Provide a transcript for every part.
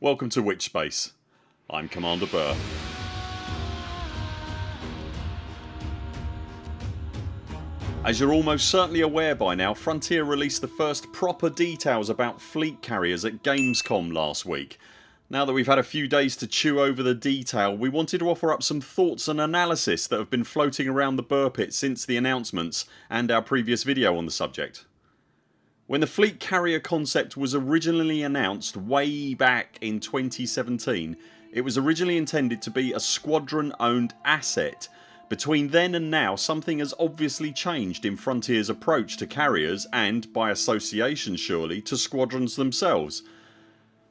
Welcome to Witchspace. I'm Commander Burr. As you're almost certainly aware by now Frontier released the first proper details about fleet carriers at Gamescom last week. Now that we've had a few days to chew over the detail we wanted to offer up some thoughts and analysis that have been floating around the Burr pit since the announcements and our previous video on the subject. When the fleet carrier concept was originally announced way back in 2017 it was originally intended to be a squadron owned asset between then and now something has obviously changed in Frontiers approach to carriers and, by association surely, to squadrons themselves.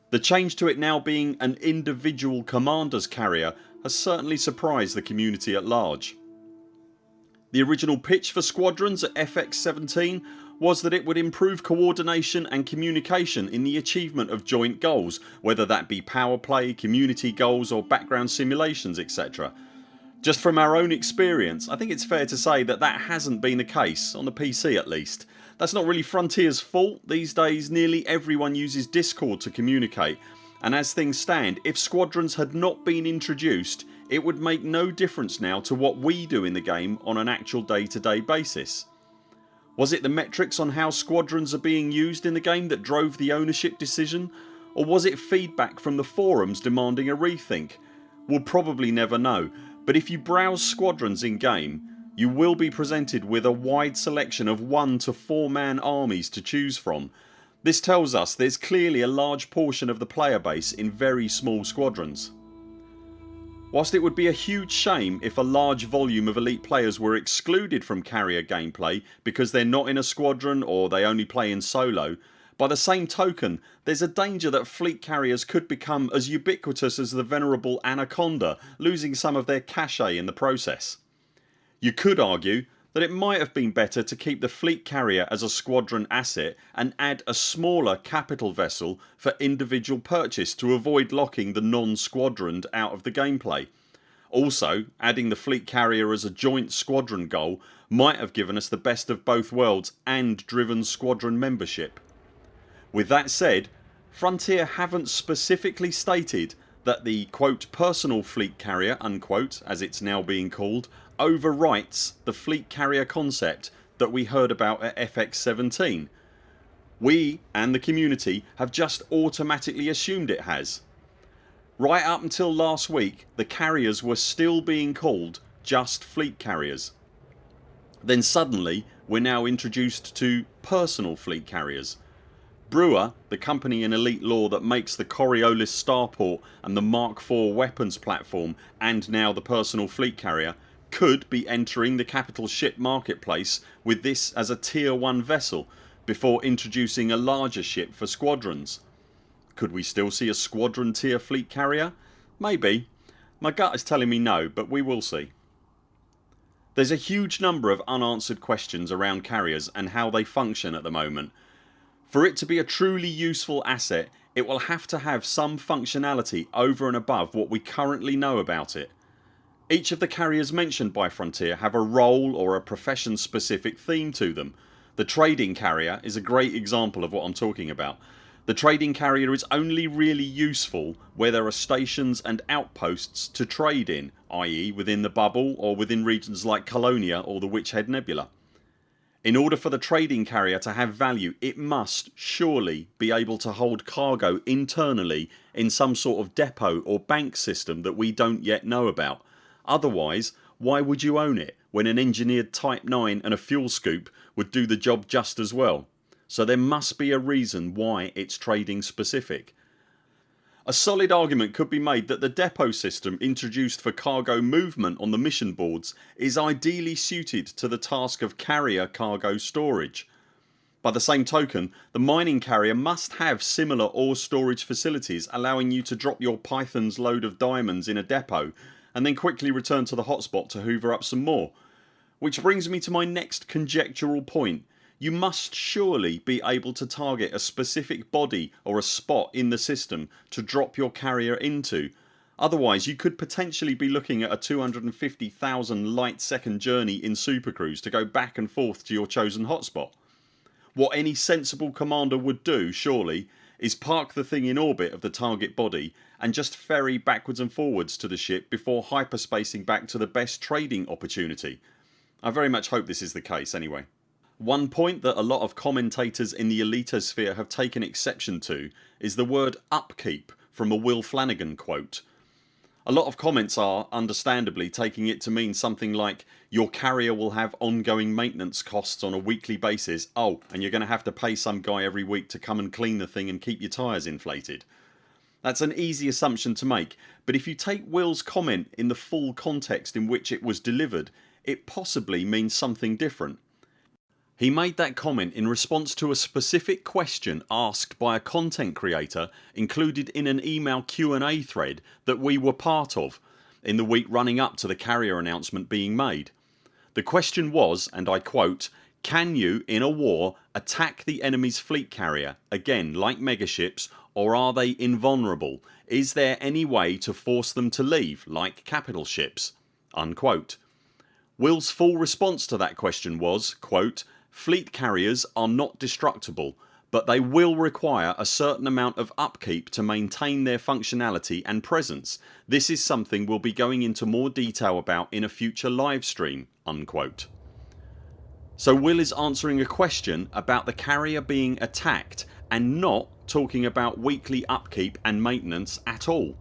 The change to it now being an individual commander's carrier has certainly surprised the community at large. The original pitch for squadrons at FX17 was that it would improve coordination and communication in the achievement of joint goals whether that be power play, community goals or background simulations etc. Just from our own experience I think it's fair to say that that hasn't been the case, on the PC at least. That's not really Frontiers fault, these days nearly everyone uses discord to communicate and as things stand if squadrons had not been introduced it would make no difference now to what we do in the game on an actual day to day basis. Was it the metrics on how squadrons are being used in the game that drove the ownership decision or was it feedback from the forums demanding a rethink? We'll probably never know but if you browse squadrons in game you will be presented with a wide selection of 1 to 4 man armies to choose from. This tells us there's clearly a large portion of the player base in very small squadrons. Whilst it would be a huge shame if a large volume of elite players were excluded from carrier gameplay because they're not in a squadron or they only play in solo by the same token there's a danger that fleet carriers could become as ubiquitous as the venerable Anaconda losing some of their cachet in the process. You could argue that it might have been better to keep the fleet carrier as a squadron asset and add a smaller capital vessel for individual purchase to avoid locking the non-squadroned out of the gameplay. Also adding the fleet carrier as a joint squadron goal might have given us the best of both worlds and driven squadron membership. With that said Frontier haven't specifically stated that the quote, personal fleet carrier unquote, as it's now being called overwrites the fleet carrier concept that we heard about at FX17. We and the community have just automatically assumed it has. Right up until last week the carriers were still being called just fleet carriers. Then suddenly we're now introduced to personal fleet carriers Brewer, the company in Elite Lore that makes the Coriolis starport and the Mark IV weapons platform and now the personal fleet carrier could be entering the capital ship marketplace with this as a tier 1 vessel before introducing a larger ship for squadrons. Could we still see a squadron tier fleet carrier? Maybe. My gut is telling me no but we will see. There's a huge number of unanswered questions around carriers and how they function at the moment for it to be a truly useful asset it will have to have some functionality over and above what we currently know about it. Each of the carriers mentioned by Frontier have a role or a profession specific theme to them. The trading carrier is a great example of what I'm talking about. The trading carrier is only really useful where there are stations and outposts to trade in i.e. within the bubble or within regions like Colonia or the Witch Head Nebula. In order for the trading carrier to have value it must surely be able to hold cargo internally in some sort of depot or bank system that we don't yet know about. Otherwise why would you own it when an engineered Type 9 and a fuel scoop would do the job just as well. So there must be a reason why it's trading specific. A solid argument could be made that the depot system introduced for cargo movement on the mission boards is ideally suited to the task of carrier cargo storage. By the same token the mining carrier must have similar ore storage facilities allowing you to drop your python's load of diamonds in a depot and then quickly return to the hotspot to hoover up some more. Which brings me to my next conjectural point you must surely be able to target a specific body or a spot in the system to drop your carrier into otherwise you could potentially be looking at a 250,000 light second journey in Supercruise to go back and forth to your chosen hotspot. What any sensible commander would do surely is park the thing in orbit of the target body and just ferry backwards and forwards to the ship before hyperspacing back to the best trading opportunity. I very much hope this is the case anyway. One point that a lot of commentators in the elitosphere have taken exception to is the word upkeep from a Will Flanagan quote. A lot of comments are, understandably, taking it to mean something like your carrier will have ongoing maintenance costs on a weekly basis oh and you're going to have to pay some guy every week to come and clean the thing and keep your tyres inflated. That's an easy assumption to make but if you take Will's comment in the full context in which it was delivered it possibly means something different. He made that comment in response to a specific question asked by a content creator included in an email Q&A thread that we were part of in the week running up to the carrier announcement being made. The question was and I quote can you in a war attack the enemy's fleet carrier again like megaships or are they invulnerable? Is there any way to force them to leave like capital ships?" Unquote. Will's full response to that question was quote, Fleet carriers are not destructible but they will require a certain amount of upkeep to maintain their functionality and presence. This is something we'll be going into more detail about in a future live stream." Unquote. So Will is answering a question about the carrier being attacked and not talking about weekly upkeep and maintenance at all.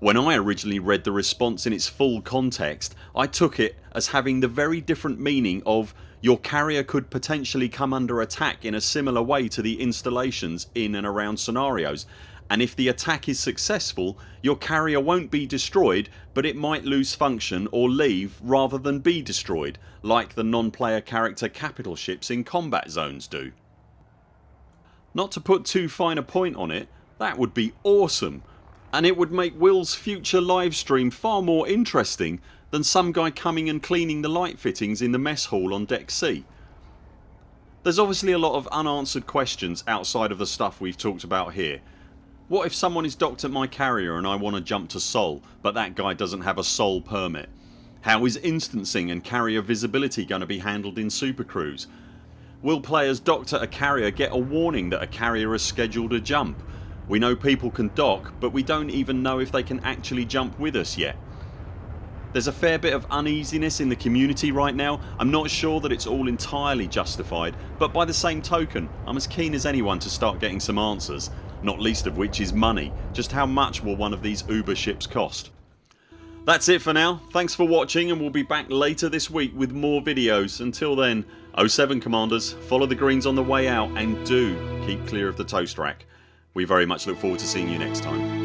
When I originally read the response in its full context I took it as having the very different meaning of your carrier could potentially come under attack in a similar way to the installations in and around scenarios and if the attack is successful your carrier won't be destroyed but it might lose function or leave rather than be destroyed like the non-player character capital ships in combat zones do. Not to put too fine a point on it that would be awesome and it would make Will's future livestream far more interesting than some guy coming and cleaning the light fittings in the mess hall on deck C. There's obviously a lot of unanswered questions outside of the stuff we've talked about here. What if someone is docked at my carrier and I want to jump to Sol but that guy doesn't have a Sol permit? How is instancing and carrier visibility going to be handled in Super Cruise? Will players docked at a carrier get a warning that a carrier has scheduled a jump? We know people can dock but we don't even know if they can actually jump with us yet. There's a fair bit of uneasiness in the community right now. I'm not sure that it's all entirely justified but by the same token I'm as keen as anyone to start getting some answers not least of which is money. Just how much will one of these Uber ships cost? That's it for now. Thanks for watching and we'll be back later this week with more videos. Until then 0 7 CMDRs follow the greens on the way out and do keep clear of the toast rack. We very much look forward to seeing you next time.